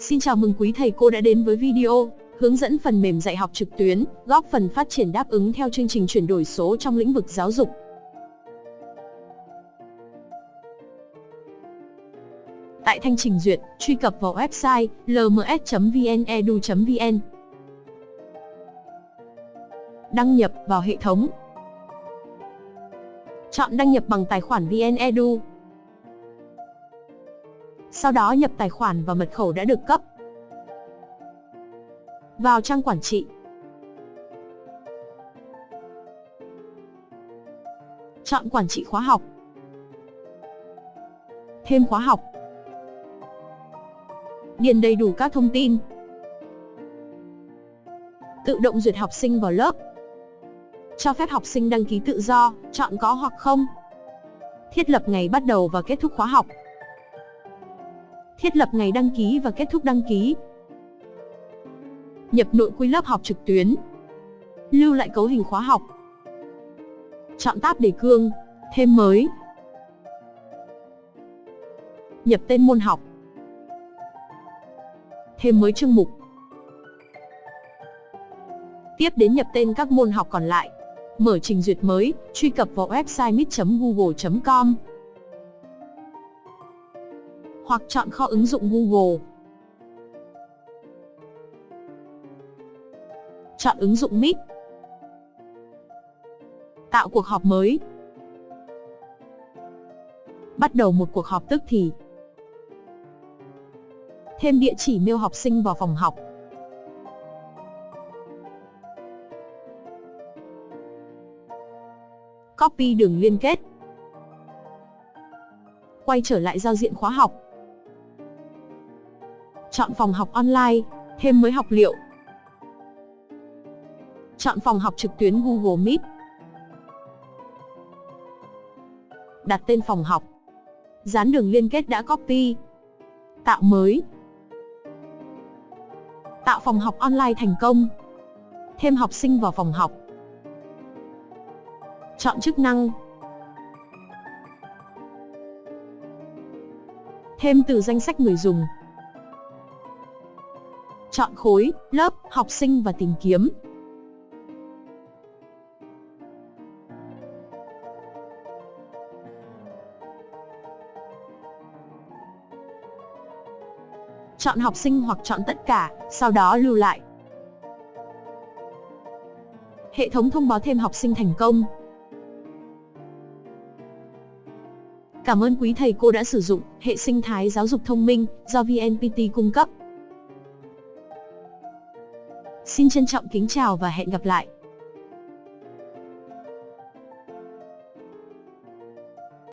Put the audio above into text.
Xin chào mừng quý thầy cô đã đến với video hướng dẫn phần mềm dạy học trực tuyến, góp phần phát triển đáp ứng theo chương trình chuyển đổi số trong lĩnh vực giáo dục. Tại thanh trình duyệt, truy cập vào website lms.vnedu.vn. Đăng nhập vào hệ thống. Chọn đăng nhập bằng tài khoản VnEdu. Sau đó nhập tài khoản và mật khẩu đã được cấp. Vào trang quản trị. Chọn quản trị khóa học. Thêm khóa học. Điền đầy đủ các thông tin. Tự động duyệt học sinh vào lớp. Cho phép học sinh đăng ký tự do, chọn có hoặc không. Thiết lập ngày bắt đầu và kết thúc khóa học. Thiết lập ngày đăng ký và kết thúc đăng ký. Nhập nội quy lớp học trực tuyến. Lưu lại cấu hình khóa học. Chọn tab đề cương, thêm mới. Nhập tên môn học. Thêm mới chương mục. Tiếp đến nhập tên các môn học còn lại. Mở trình duyệt mới, truy cập vào website mít.google.com hoặc chọn kho ứng dụng Google. Chọn ứng dụng Meet. Tạo cuộc họp mới. Bắt đầu một cuộc họp tức thì. Thêm địa chỉ mail học sinh vào phòng học. Copy đường liên kết. Quay trở lại giao diện khóa học. Chọn phòng học online, thêm mới học liệu. Chọn phòng học trực tuyến Google Meet. Đặt tên phòng học. Dán đường liên kết đã copy. Tạo mới. Tạo phòng học online thành công. Thêm học sinh vào phòng học. Chọn chức năng. Thêm từ danh sách người dùng chọn khối, lớp, học sinh và tìm kiếm. Chọn học sinh hoặc chọn tất cả, sau đó lưu lại. Hệ thống thông báo thêm học sinh thành công. Cảm ơn quý thầy cô đã sử dụng hệ sinh thái giáo dục thông minh do VNPT cung cấp. Xin trân trọng kính chào và hẹn gặp lại.